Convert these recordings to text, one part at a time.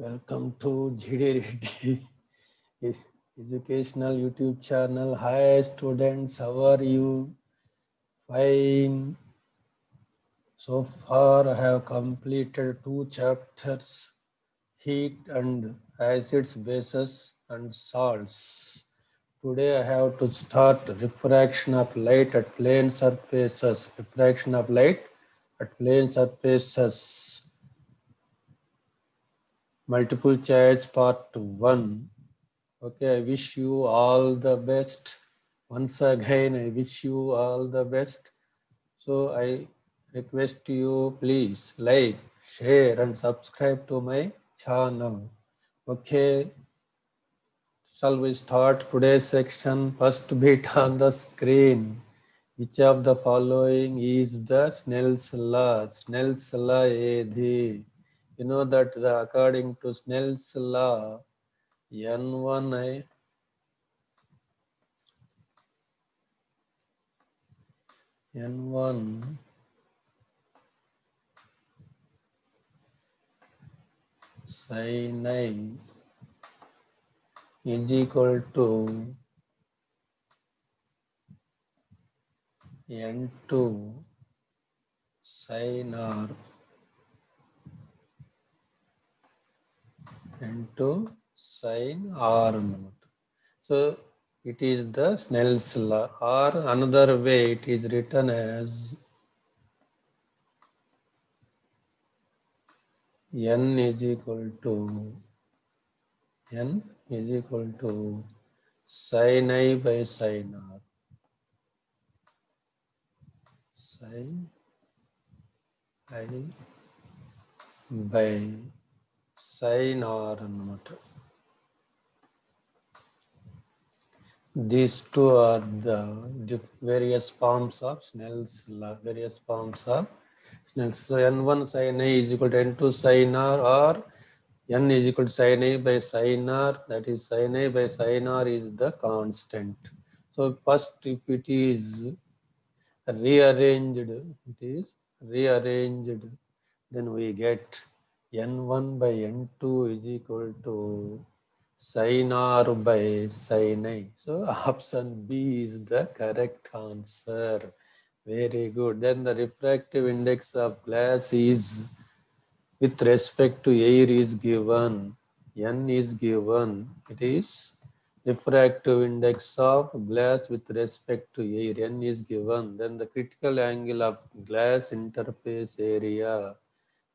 Welcome to Reddy Educational YouTube channel. Hi students, how are you? Fine. So far I have completed two chapters, heat and acids, bases and salts. Today I have to start refraction of light at plane surfaces. Refraction of light at plane surfaces multiple choice part one. Okay i wish you all the best. Once again i wish you all the best. So i request you please like share and subscribe to my channel. Okay shall we start today's section? First bit on the screen. Which of the following is the snell's law? Snell's law you know that the, according to Snell's law, N1I N1 sin I is equal to N2 sin R into sine r So it is the Snell's law or another way it is written as n is equal to n is equal to sin i by sin r. Sin i by sin r ಅನ್ನುಮಟ್ಟ these two are the various forms of Snell's law, various forms of Snell's. So n1 sin a is equal to n2 sin r or n is equal to sin a by sin r that is sin a by sin r is the constant. So first if it is rearranged, it is rearranged then we get n1 by n2 is equal to sin r by sin i. So option B is the correct answer. Very good. Then the refractive index of glass is with respect to air is given. N is given. It is refractive index of glass with respect to air. N is given. Then the critical angle of glass interface area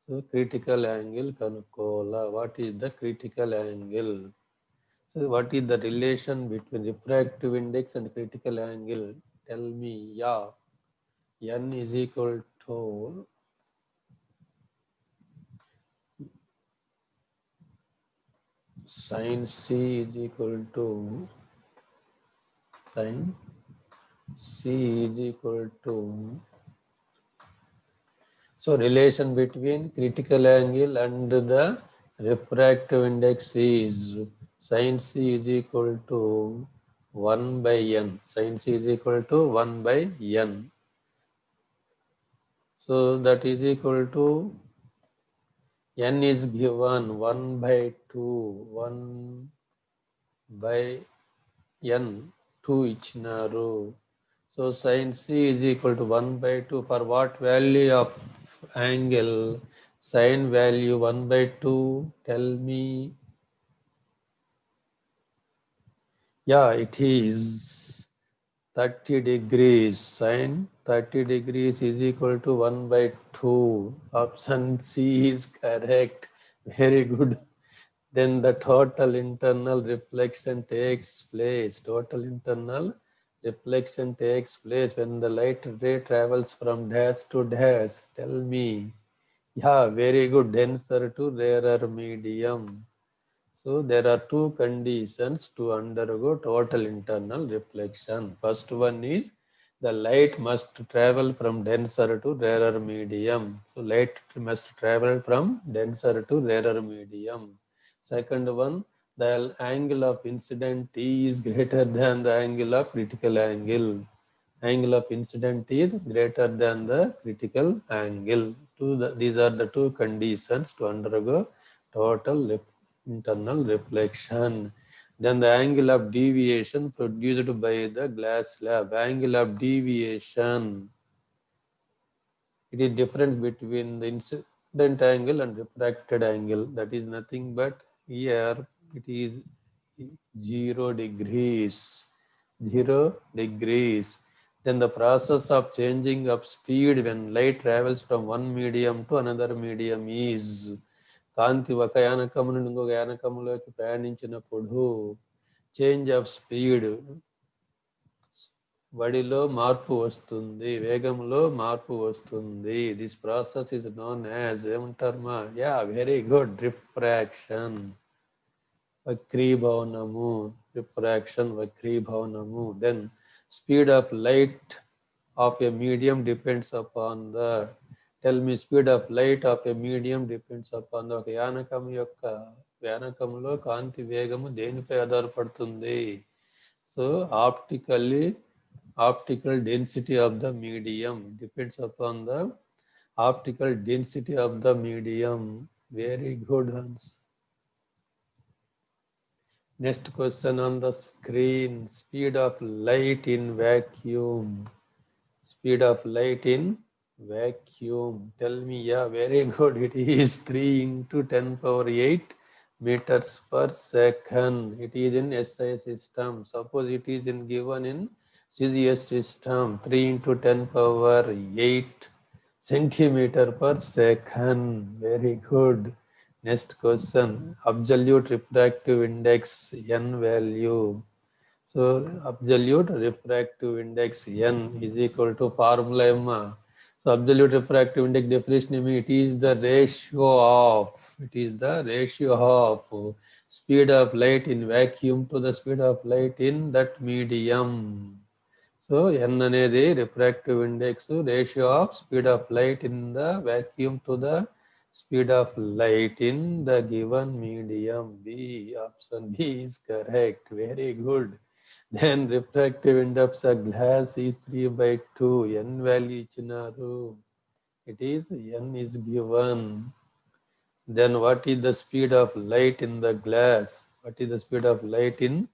so critical angle Kanukola. What is the critical angle? So what is the relation between refractive index and critical angle? Tell me, yeah. N is equal to sin C is equal to sin C is equal to so relation between critical angle and the refractive index is sin c is equal to 1 by n. Sin c is equal to 1 by n. So that is equal to n is given 1 by 2, 1 by n, 2 ichinaru. So sin c is equal to 1 by 2 for what value of angle sine value 1 by 2 tell me. Yeah it is 30 degrees sine 30 degrees is equal to 1 by 2 option c is correct. Very good. Then the total internal reflection takes place. Total internal reflection takes place when the light ray travels from dash to dash. Tell me. Yeah, very good. Denser to rarer medium. So there are two conditions to undergo total internal reflection. First one is the light must travel from denser to rarer medium. So light must travel from denser to rarer medium. Second one, the angle of incident T is greater than the angle of critical angle. Angle of incident is greater than the critical angle. The, these are the two conditions to undergo total internal reflection. Then the angle of deviation produced by the glass slab. Angle of deviation. It is difference between the incident angle and refracted angle. That is nothing but here it is 0 degrees. 0 degrees. Then the process of changing of speed when light travels from one medium to another medium is కాంతి ఒక యానకము నుండి ఇంకొక యానకములోకి ప్రయాణించినప్పుడు change of speed వడిలో మార్పు వస్తుంది వేగంలో మార్పు వస్తుంది this process is known as ఏమంటారు మా యా వెరీ గుడ్ రిఫ్రాక్షన్ వక్రీ భవనము రిఫ్రాక్షన్ వక్రీ భవనము then speed of light of a medium depends upon the tell me speed of light of a medium depends upon the ఒక యానకం యొక్క యానకములో కాంతి వేగము దేనిపై ఆధారపడుతుంది? So optically optical density of the medium depends upon the optical density of the medium very good Hans Next question on the screen, speed of light in vacuum. Speed of light in vacuum. Tell me, yeah, very good. It is 3 into 10 power 8 meters per second. It is in SI system. Suppose it is in given in CGS system, 3 into 10 power 8 centimeter per second. Very good. Next question absolute refractive index n value so absolute refractive index n is equal to formula m. so absolute refractive index definition, it is the ratio of, it is the ratio of speed of light in vacuum to the speed of light in that medium. So N the refractive index ratio of speed of light in the vacuum to the speed of light in the given medium. B option B is correct. Very good. Then refractive index of glass is 3 by 2. N value ichinaru. It is N is given. Then what is the speed of light in the glass? What is the speed of light in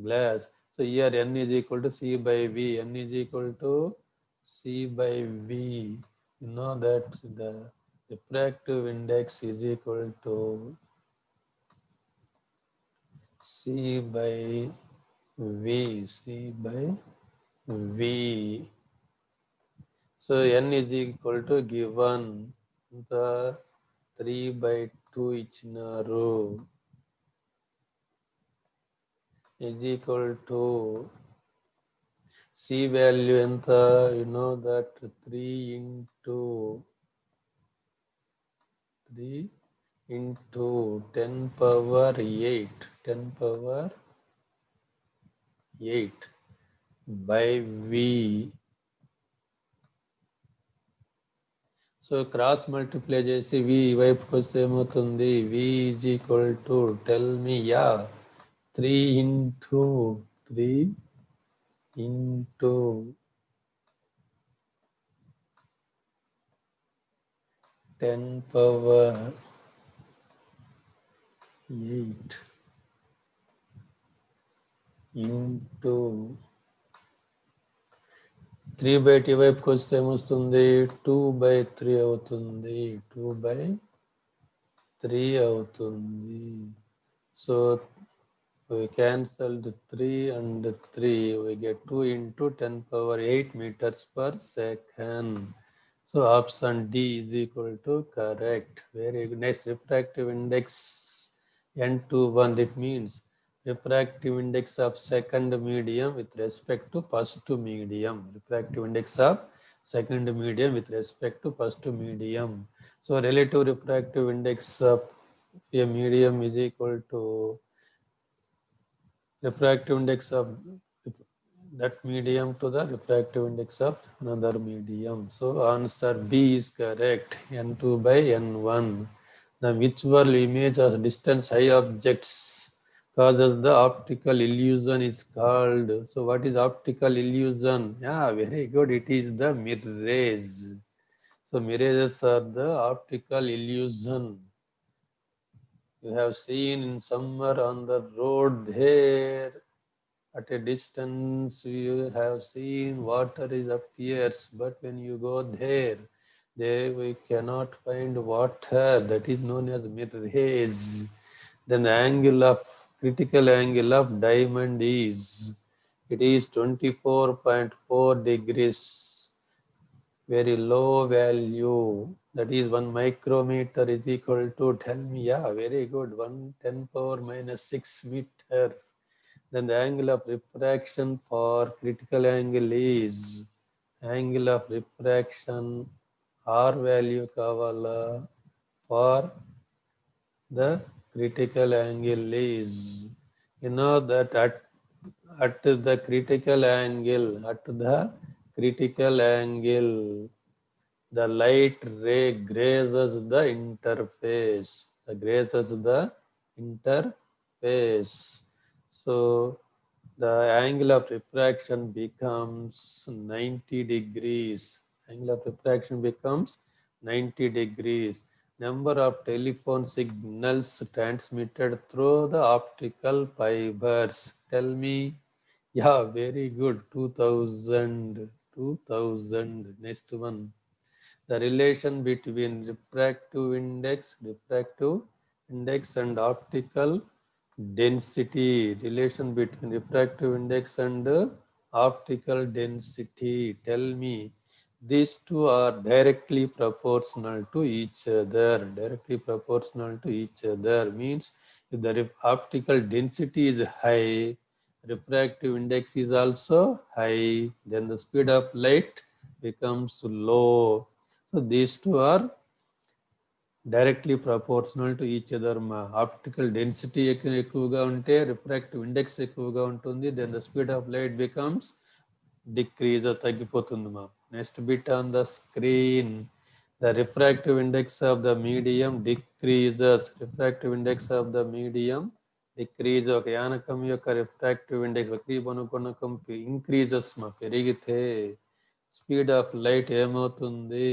glass? So here N is equal to C by V. N is equal to C by V. You know that the refractive index is equal to C by V, C by V. So n is equal to given the 3 by 2 row is equal to C value in the, you know that 3 into 3 into 10 power 8, 10 power 8 by V. So cross multiply చేసి V వైపుకి వస్తే ఏమవుతుంది V is equal to tell me yeah three into three into ten power eight into three by tea వైపుకి వస్తే ఏమొస్తుంది two by three అవుతుంది two by three అవుతుంది so we cancelled 3 and 3 we get 2 into 10 power 8 meters per second so option d is equal to correct very good next refractive index n21 that means refractive index of second medium with respect to first medium. Refractive index of second medium with respect to first medium. So relative refractive index of a medium is equal to refractive index of that medium to the refractive index of another medium. So answer B is correct, N2 by N1. The visual image of distance high objects causes the optical illusion is called. So what is optical illusion? Yeah, very good. It is the mirrors. So mirrors are the optical illusion. You have seen in summer on the road there, at a distance you have seen water is appears, but when you go there, there we cannot find water. That is known as mirage. Then the angle of critical angle of diamond is it is 24.4 degrees very low value that is 1 micrometer is equal to tell me yeah very good 1 10 power minus 6 meters then the angle of refraction for critical angle is angle of refraction r value kavala for the critical angle is you know that at at the critical angle at the critical angle the light ray grazes the interface. The grazes the interface. So the angle of refraction becomes 90 degrees. Angle of refraction becomes 90 degrees. Number of telephone signals transmitted through the optical fibers. Tell me. Yeah, very good. 2000. 2000. Next one the relation between refractive index, refractive index and optical density, relation between refractive index and optical density. Tell me, these two are directly proportional to each other, directly proportional to each other means if the optical density is high, refractive index is also high, then the speed of light becomes low so these two are directly proportional to each other. Optical density ఎక్కువగా ఉంటే refractive index ఎక్కువగా ఉంటుంది. Then the speed of light becomes decrease తగ్గిపోతుంది మా next bit on the screen the refractive index of the medium decreases refractive index of the medium decrease ఒక యానకం యొక్క refractive index వక్రీభవన ఇంక్రీజెస్ మా పెరిగితే స్పీడ్ ఆఫ్ లైట్ ఏమవుతుంది?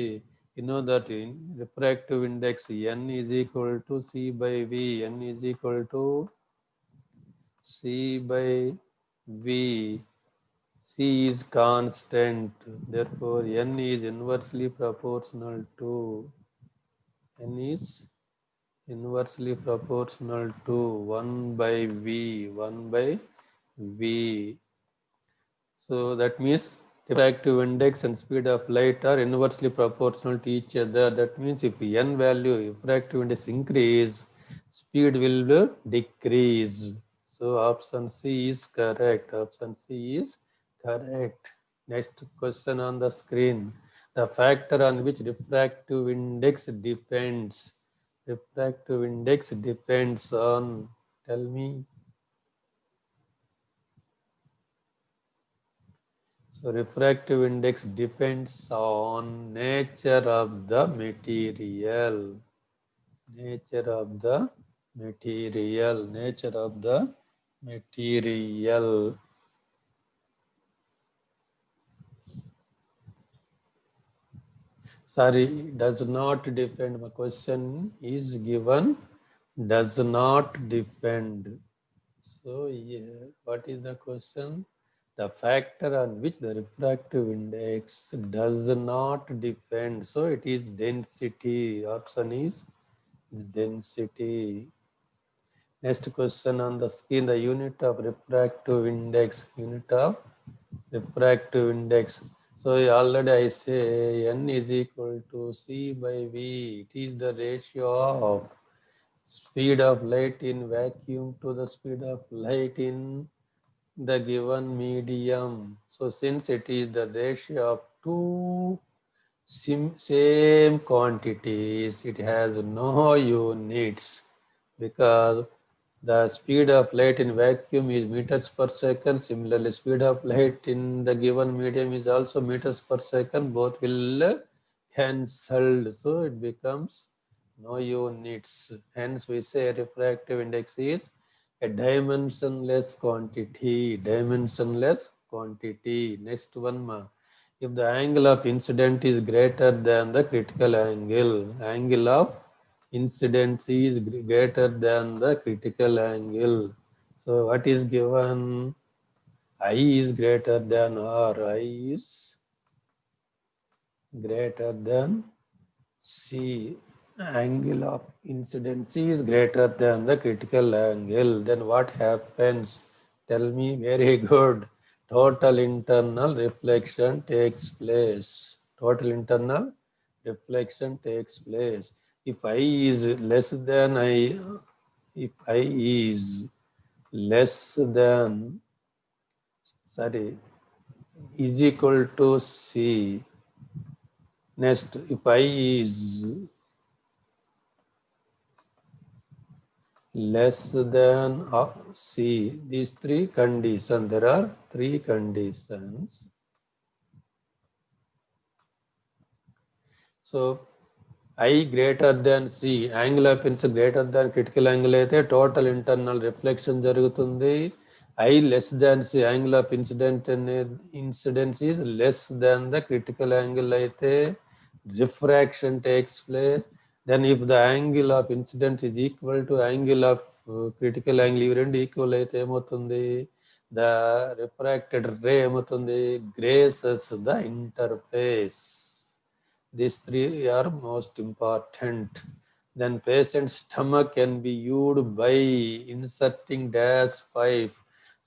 You know that in refractive index n is equal to c by v n is equal to c by v. C is constant therefore n is inversely proportional to n is inversely proportional to 1 by v 1 by v. So that means refractive index and speed of light are inversely proportional to each other. That means if n value, refractive index increase, speed will decrease. So option C is correct. Option C is correct. Next question on the screen. The factor on which refractive index depends. Refractive index depends on, tell me, So refractive index depends on nature of the material. Nature of the material. Nature of the material. Sorry, does not depend. My question is given does not depend. So, yeah, what is the question? The factor on which the refractive index does not depend. So it is density. Option is density. Next question on the screen, the unit of refractive index, unit of refractive index. So already I say n is equal to c by v. It is the ratio of speed of light in vacuum to the speed of light in the given medium. So since it is the ratio of two same quantities, it has no units because the speed of light in vacuum is meters per second. Similarly, speed of light in the given medium is also meters per second. Both will cancelled. So it becomes no units. Hence we say refractive index is a dimensionless quantity, dimensionless quantity. Next one, ma. If the angle of incident is greater than the critical angle, angle of incidence is greater than the critical angle. So what is given? I is greater than R. I is greater than C. Angle of incidence is greater than the critical angle. Then what happens? Tell me very good. Total internal reflection takes place. Total internal reflection takes place. If I is less than I, if I is less than sorry is equal to C. Next, if I is less than C, these three conditions, there are three conditions. So, I greater than C, angle of incidence greater than critical angle అయితే total internal reflection జరుగుతుంది I less than C angle of incident incidence is less than the critical angle అయితే refraction takes place. then if the angle of incidence is equal to angle of uh, critical angle you rendu equal aithe em avutundi the refracted ray em avutundi grazes the interface. These three are most important. Then patient's stomach can be used by inserting dash 5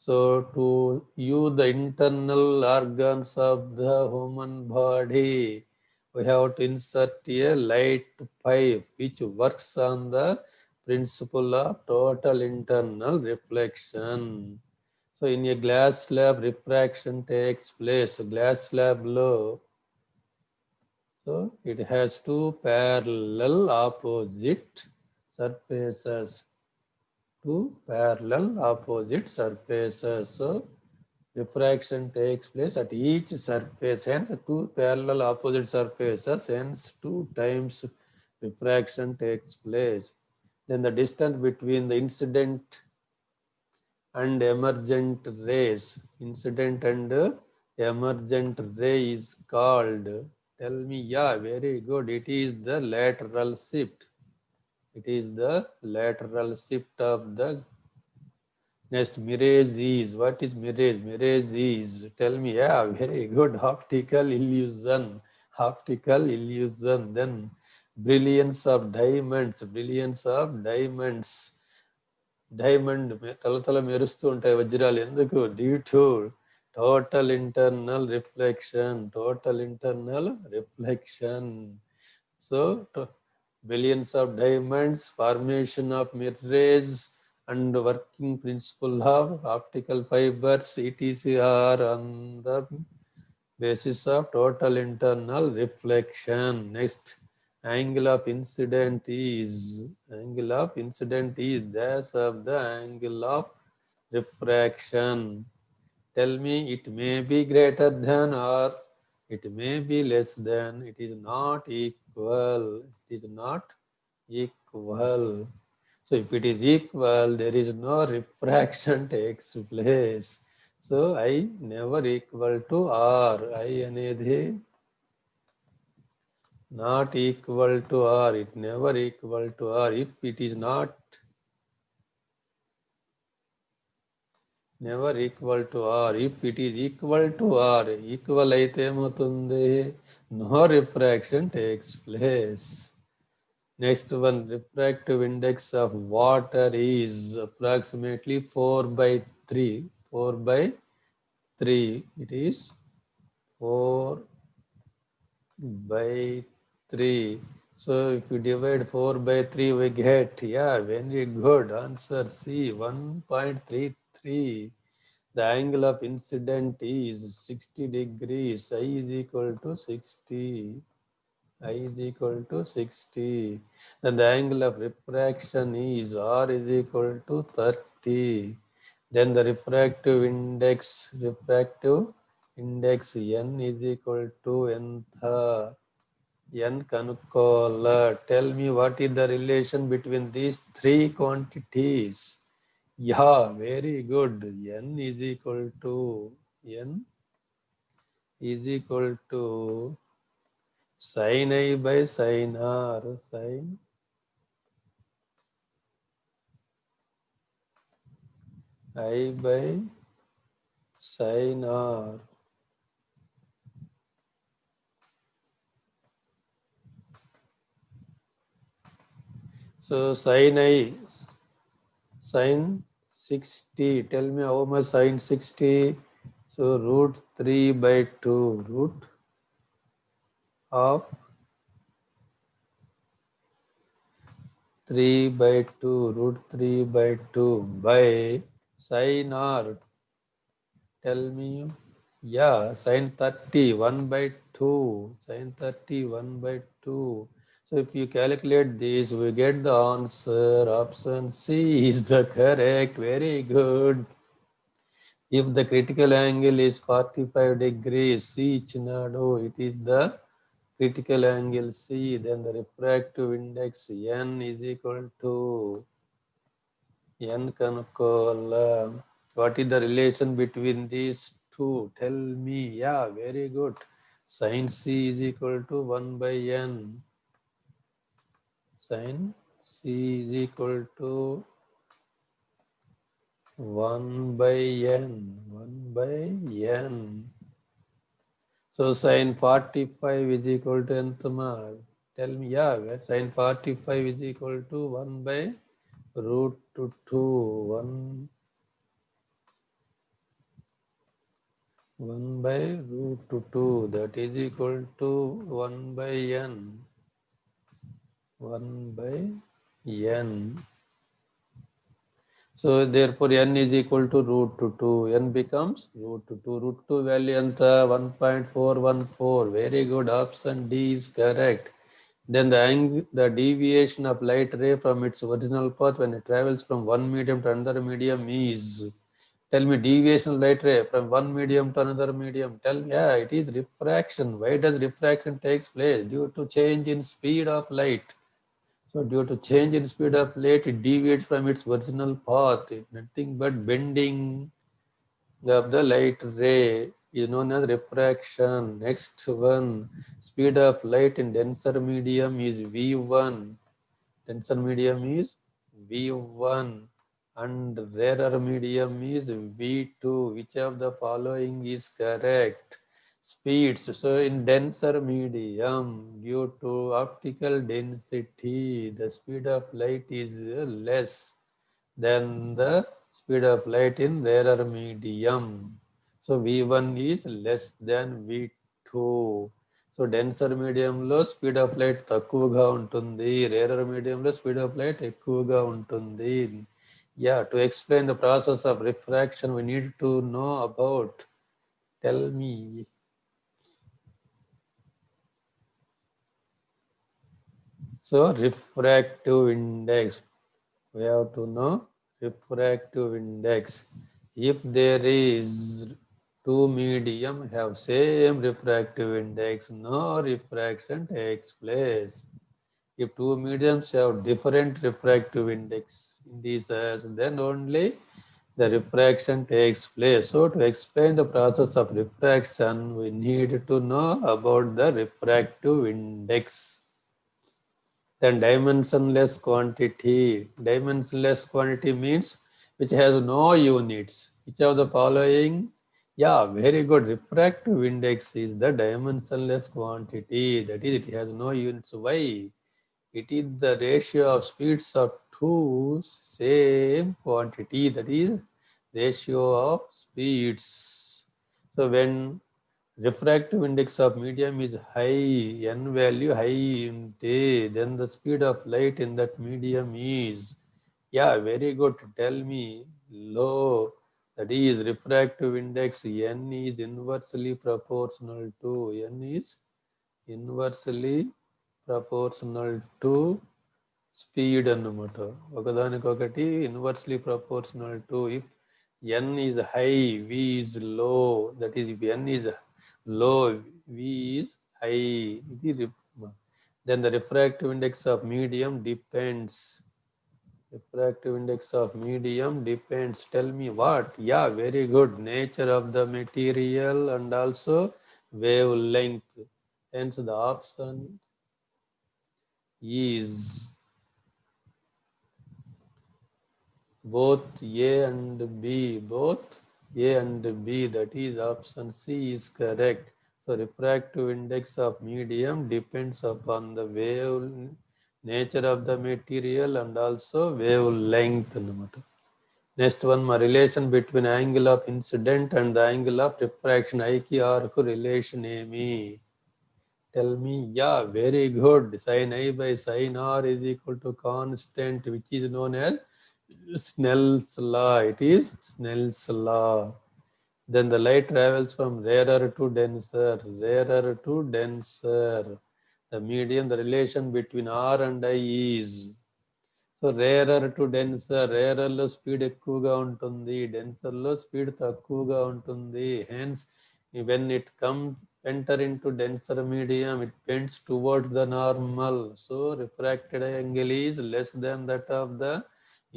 so to use the internal organs of the human body we have to insert a light pipe which works on the principle of total internal reflection. So in a glass slab, refraction takes place. Glass slab low. So it has two parallel opposite surfaces. Two parallel opposite surfaces. So diffraction takes place at each surface. Hence, two parallel opposite surfaces. Hence, two times refraction takes place. Then the distance between the incident and emergent rays, incident and emergent ray is called. Tell me, yeah, very good. It is the lateral shift. It is the lateral shift of the Next, mirage is. What is mirage? Mirage is. Tell me. Yeah, very good. Optical illusion. Optical illusion. Then brilliance of diamonds. Brilliance of diamonds. Diamond తల తల మెరుస్తూ ఉంటాయి వజ్రాలు ఎందుకు due to total internal reflection total internal reflection so billions of diamonds formation of మిర్రేజ్ and working principle of optical fibers etc are on the basis of total internal reflection. Next angle of incident is angle of incident is that of the angle of refraction. Tell me it may be greater than or it may be less than. It is not equal. It is not equal so if it is equal, there is no refraction takes place. So I never equal to R, I anadhi not equal to R, it never equal to R. If it is not never equal to R, if it is equal to R, equal aite matunde, no refraction takes place. Next one, refractive index of water is approximately 4 by 3. 4 by 3. It is 4 by 3. So if you divide 4 by 3, we get, yeah, very good answer. C, 1.33. The angle of incident is 60 degrees. I is equal to 60. I is equal to 60. Then the angle of refraction is R is equal to 30. Then the refractive index, refractive index N is equal to nth. N kanukola. Tell me what is the relation between these three quantities? Yeah, very good. N is equal to N is equal to सही नहीं भाई सही ना अरे सही आई भाई सही ना So sine I, sine 60, tell me how much sine 60. So root 3 by 2, root of 3 by 2. Root 3 by 2 by sine R. Tell me. Yeah, sine 30. 1 by 2. Sine 30. 1 by 2. So if you calculate this, we get the answer. Option C is the correct. Very good. If the critical angle is 45 degrees, C Chinado, it is the critical angle C. Then the refractive index N is equal to N Kanukola. What is the relation between these two? Tell me. Yeah, very good. Sin C is equal to 1 by N sin c is equal to 1 by n 1 by n so sin 45 is equal to nth mark tell me yeah sin 45 is equal to 1 by root to 2 1 1 by root to 2 that is equal to 1 by n 1 by n. So therefore n is equal to root to 2. n becomes root to 2. Root 2 value anta 1.414. Very good. Option D is correct. Then the the deviation of light ray from its original path when it travels from one medium to another medium is tell me deviation of light ray from one medium to another medium tell me yeah it is refraction why does refraction takes place due to change in speed of light so due to change in speed of light, it deviates from its original path. Nothing but bending of the light ray is known as refraction. Next one, speed of light in denser medium is V1. Denser medium is V1 and rarer medium is V2. Which of the following is correct? speeds. So in denser medium, due to optical density, the speed of light is less than the speed of light in rarer medium. So V1 is less than V2. So denser మీడియంలో speed of light తక్కువగా ఉంటుంది rarer మీడియంలో speed of light ఎక్కువగా ఉంటుంది yeah to explain the process of refraction we need to know about tell me So refractive index, we have to know refractive index. If there is two medium have same refractive index, no refraction takes place. If two mediums have different refractive index indices, then only the refraction takes place. So to explain the process of refraction, we need to know about the refractive index. Then dimensionless quantity. Dimensionless quantity means which has no units. Which of the following? Yeah, very good. Refractive index is the dimensionless quantity. That is, it has no units. Why? It is the ratio of speeds of two same quantity. That is ratio of speeds. So when refractive index of medium is high, n value high in day, then the speed of light in that medium is, yeah, very good. Tell me, low, that is refractive index, n is inversely proportional to, n is inversely proportional to speed అన్నమాట ఒకదానికొకటి inversely proportional to if n is high v is low that is if n is low, V is high. Then the refractive index of medium depends. Refractive index of medium depends. Tell me what? Yeah, very good. Nature of the material and also wavelength. Hence the option is both A and B, both a and B, that is option C is correct. So refractive index of medium depends upon the wave nature of the material and also wave length. Next one, my relation between angle of incident and the angle of refraction. Aiki arku relation Amy. Tell me, yeah, very good. Sin I by sin R is equal to constant, which is known as known as Snell's law it is Snell's law then the light travels from rarer to denser, rarer to denser. The medium, the relation between R and I is. So rarer to denser రేరర్లో speed ఎక్కువగా ఉంటుంది డెన్సర్లో speed తక్కువగా ఉంటుంది hence when it come enter in to denser medium it bends towards the normal so refracted angle is less than that of the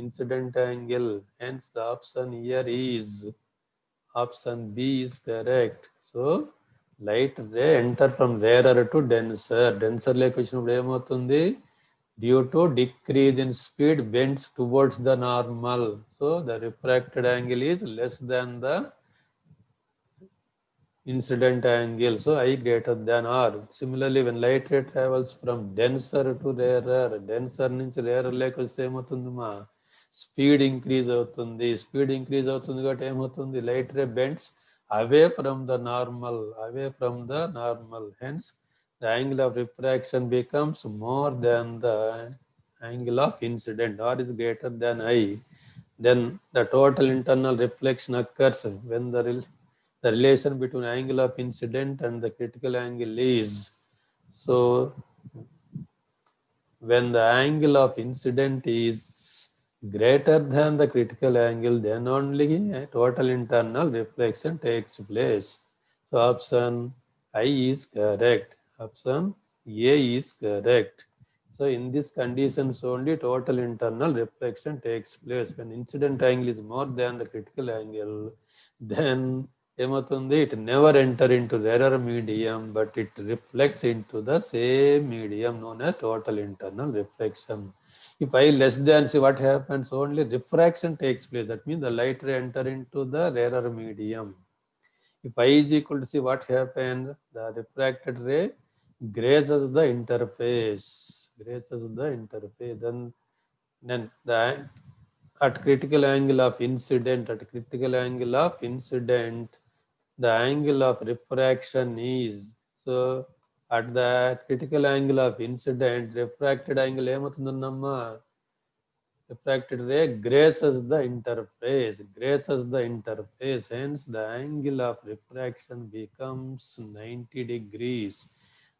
incident angle hence the option here is option B is correct so light ray enter from rarer to denser denser లేక వచ్చినప్పుడు ఏమవుతుంది? Due to decrease in speed bends towards the normal so the refracted angle is less than the incident angle. So i greater than r. Similarly when light ray travels from denser to rarer denser నుంచి rarer లేక వస్తే ఏమవుతుంది మా speed increase అవుతుంది speed increase అవుతుంది కాబట్టి ఏమవుతుంది light ray bends away from the normal away from the normal hence the angle of refraction becomes more than the angle of incident are is greater than I then the total internal reflection occurs when the rel- the relation between angle of incident and the critical angle is so when the angle of incident is greater than the critical angle, then only total internal reflection takes place. So option I is correct. Option A is correct. So in these conditions only total internal reflection takes place. When incident angle is more than the critical angle, then it never enter into rarer medium, but it reflects into the same medium known as total internal reflection. If I less than see what happens, only refraction takes place. That means the light ray enter into the rarer medium. If I is equal to see what happens, the refracted ray grazes the interface, grazes the interface. Then, then the at critical angle of incident, at critical angle of incident, the angle of refraction is so at the critical angle of incident, refracted angle. Refracted ray grazes the interface, grazes the interface, hence the angle of refraction becomes 90 degrees.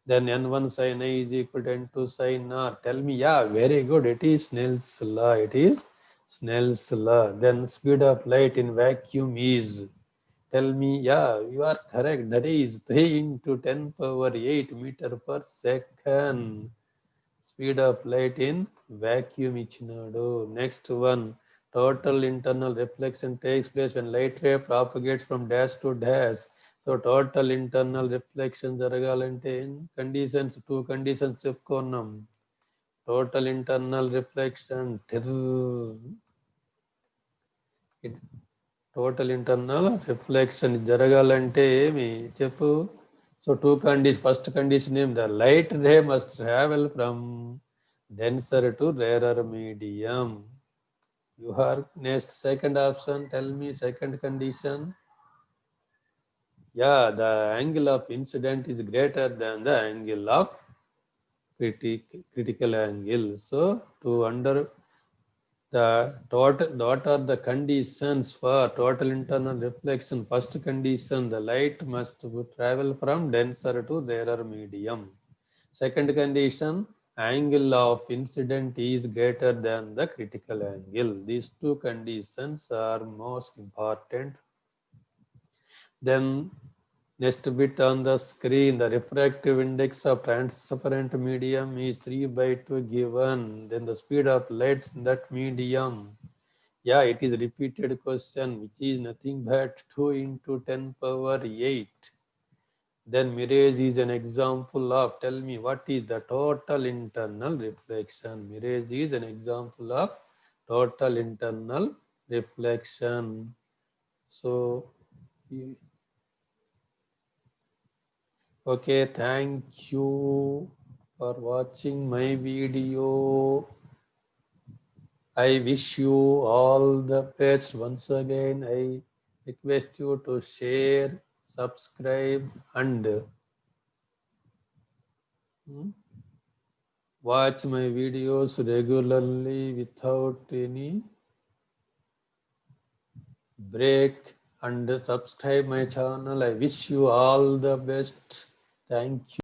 Then n1 sine a is equal to n2 sine r. Tell me, yeah, very good. It is Snell's law. It is Snell's law. Then speed of light in vacuum is tell me, yeah, you are correct. That is 3 into 10 power 8 meter per second. Hmm. Speed of light in vacuum ichinado. Next one, total internal reflection takes place when light ray propagates from dash to dash. So total internal reflection jaragalante in conditions, two conditions chepkonam. Total internal reflection. It total internal reflection జరగాలంటే ఏమి చెప్పు So two conditions, first condition is the light ray must travel from denser to rarer medium. You are next second option. Tell me second condition. Yeah, the angle of incident is greater than the angle of critic, critical angle. So to under the total what are the conditions for total internal reflection. First condition the light must travel from denser to rarer medium. Second condition angle of incident is greater than the critical angle. These two conditions are most important. Then next bit on the screen. The refractive index of transparent medium is 3 by 2 given. Then the speed of light in that medium. Yeah it is repeated question which is nothing but 2 into 10 power 8 then mirage is an example of tell me what is the total internal reflection? Mirage is an example of total internal reflection. So, okay, thank you for watching my video. I wish you all the best. Once again, I request you to share, subscribe, and hmm, watch my videos regularly without any break and subscribe my channel. I wish you all the best. Thank you.